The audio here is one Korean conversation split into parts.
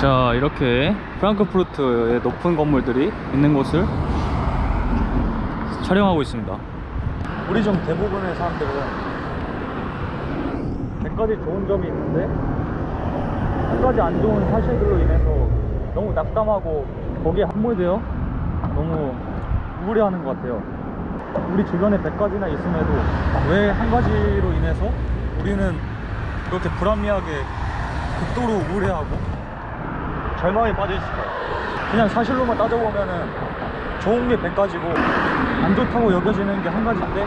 자 이렇게 프랑크푸르트의 높은 건물들이 있는 곳을 촬영하고 있습니다. 우리 중 대부분의 사람들은 100가지 좋은 점이 있는데 한 가지 안 좋은 사실들로 인해서 너무 낙담하고 거기에 함몰되어 너무 우울해하는 것 같아요. 우리 주변에 100가지나 있음에도 왜 한 가지로 인해서 우리는 그렇게 불합리하게 극도로 우울해하고 절망에 빠져 있을까요? 그냥 사실로만 따져보면은 좋은 게 100가지고 안 좋다고 여겨지는 게 한 가지인데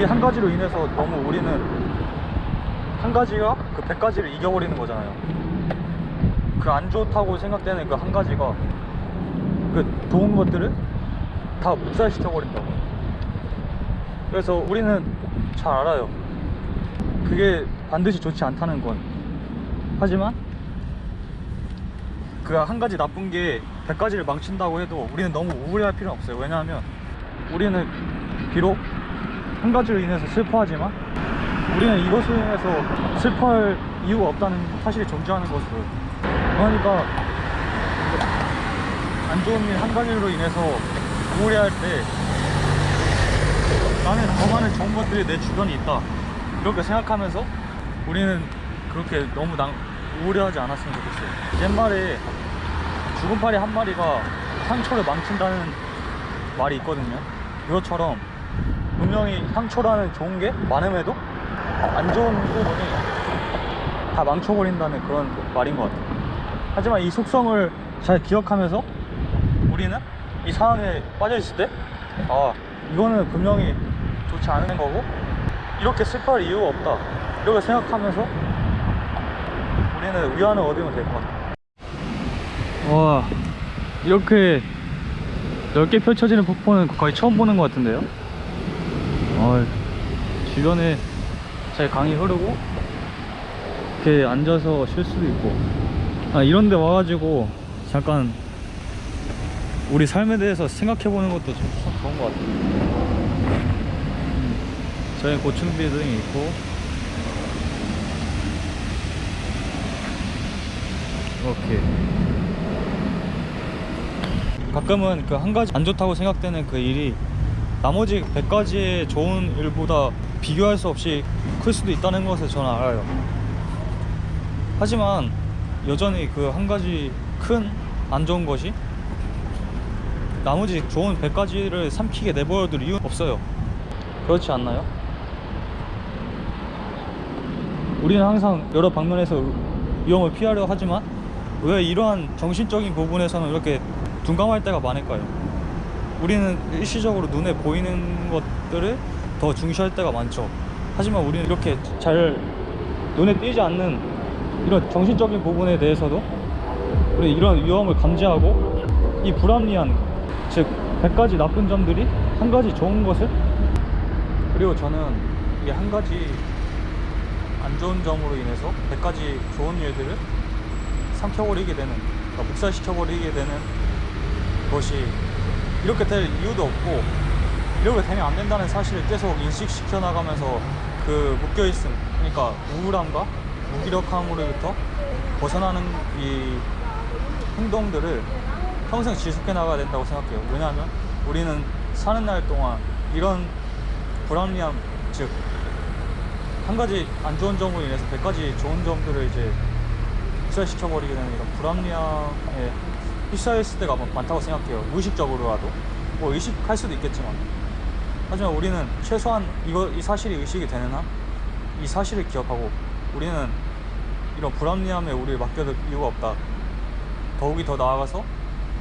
이 한 가지로 인해서 너무 우리는 한 가지가 그 100가지를 이겨버리는 거잖아요. 그 안 좋다고 생각되는 그 한 가지가 그 좋은 것들을 다 묵살시켜버린다고. 그래서 우리는 잘 알아요. 그게 반드시 좋지 않다는 건. 하지만 그 한 가지 나쁜 게 100가지를 망친다고 해도 우리는 너무 우울해할 필요는 없어요. 왜냐하면 우리는 비록 한 가지로 인해서 슬퍼하지만 우리는 이것으로 인해서 슬퍼할 이유가 없다는 사실을 존중하는 것으로. 그러니까 안 좋은 일 한 가지로 인해서 우울해할 때 나는 더 많은 좋은 것들이 내 주변에 있다. 이렇게 생각하면서 우리는 그렇게 너무 낭, 우울해하지 않았으면 좋겠어요. 옛말에 죽은 파리 한 마리가 상처를 망친다는 말이 있거든요. 그것처럼 분명히 상처라는 좋은 게 많음에도 안 좋은 부분이 다 망쳐버린다는 그런 말인 것 같아요. 하지만 이 속성을 잘 기억하면서 우리는 이 상황에 빠져 있을 때 아 이거는 분명히 좋지 않은 거고 이렇게 슬퍼할 이유가 없다. 이렇게 생각하면서 우리는 위안을 얻으면 될 것 같아. 와 이렇게 넓게 펼쳐지는 폭포는 거의 처음 보는 것 같은데요? 어, 주변에 잘 강이 흐르고 이렇게 앉아서 쉴 수도 있고. 아, 이런 데 와가지고 잠깐 우리 삶에 대해서 생각해보는 것도 참 좋은 것 같아요. 음, 저희 고층 빌딩이 있고 이렇게 가끔은 그 한 가지 안 좋다고 생각되는 그 일이 나머지 100가지의 좋은 일보다 비교할 수 없이 클 수도 있다는 것을 저는 알아요. 하지만 여전히 그 한 가지 큰 안 좋은 것이 나머지 좋은 100가지를 삼키게 내버려둘 이유는 없어요. 그렇지 않나요? 우리는 항상 여러 방면에서 위험을 피하려 하지만 왜 이러한 정신적인 부분에서는 이렇게 둔감할 때가 많을까요? 우리는 일시적으로 눈에 보이는 것들을 더 중시할 때가 많죠 하지만 우리는 이렇게 잘 눈에 띄지 않는 이런 정신적인 부분에 대해서도 우리 이런 위험을 감지하고 이 불합리한 즉 100가지 나쁜 점들이 한 가지 좋은 것을 그리고 저는 이게 한 가지 안 좋은 점으로 인해서 100가지 좋은 일들을 삼켜버리게 되는 그러니까 묵살시켜버리게 되는 것이 이렇게 될 이유도 없고 이렇게 되면 안 된다는 사실을 계속 인식시켜 나가면서 그 묶여있음 그러니까 우울함과 무기력함으로부터 벗어나는 이 행동들을 평생 지속해 나가야 된다고 생각해요. 왜냐하면 우리는 사는 날 동안 이런 불합리함 즉 한 가지 안 좋은 점으로 인해서 100가지 좋은 점들을 이제 흡수시켜버리게 되는 이런 불합리함에 휩싸였을 때가 많다고 생각해요. 무의식적으로라도. 뭐 의식할 수도 있겠지만. 하지만 우리는 최소한 이거 이 사실이 의식이 되는 한 이 사실을 기억하고 우리는 이런 불합리함에 우리를 맡겨둘 이유가 없다. 더욱이 더 나아가서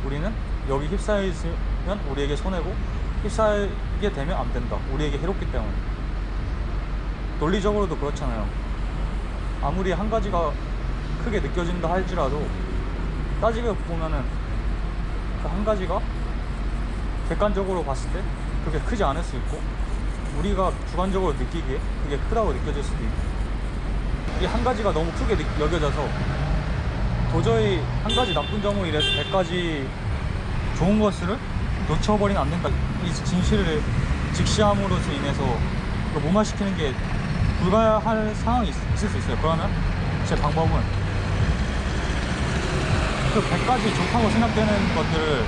우리는 여기 휩싸여 있으면 우리에게 손해고 휩싸이게 되면 안 된다. 우리에게 해롭기 때문에. 논리적으로도 그렇잖아요. 아무리 한 가지가 크게 느껴진다 할지라도 따지게 보면은 그 한 가지가 객관적으로 봤을 때 그렇게 크지 않을 수 있고 우리가 주관적으로 느끼기에 그게 크다고 느껴질 수도 있고 이 한 가지가 너무 크게 느- 여겨져서 도저히 한 가지 나쁜 점으로 인해서 100가지 좋은 것을 놓쳐버리면 안 된다. 이 진실을 직시함으로써 인해서 무마시키는 게 불가할 상황이 있- 있을 수 있어요. 그러면 제 방법은 그 100가지 좋다고 생각되는 것들을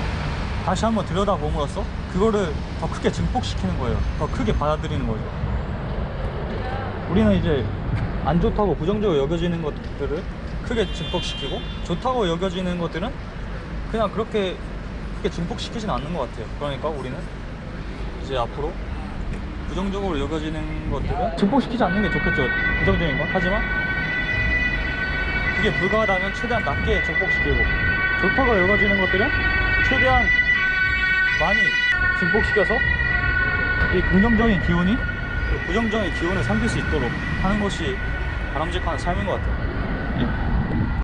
다시 한번 들여다봄으로써 그거를 더 크게 증폭시키는 거예요. 더 크게 받아들이는 거죠. 우리는 이제 안 좋다고 부정적으로 여겨지는 것들을 크게 증폭시키고 좋다고 여겨지는 것들은 그냥 그렇게 크게 증폭시키진 않는 것 같아요. 그러니까 우리는 이제 앞으로 부정적으로 여겨지는 것들은 증폭시키지 않는 게 좋겠죠. 부정적인 건. 하지만 그게 불가하다면 최대한 낮게 증폭시키고 좋다고 여겨지는 것들은 최대한 많이 증폭시켜서 이 긍정적인 기운이 그 부정적인 기운을 삼킬 수 있도록 하는 것이 바람직한 삶인 것 같아요.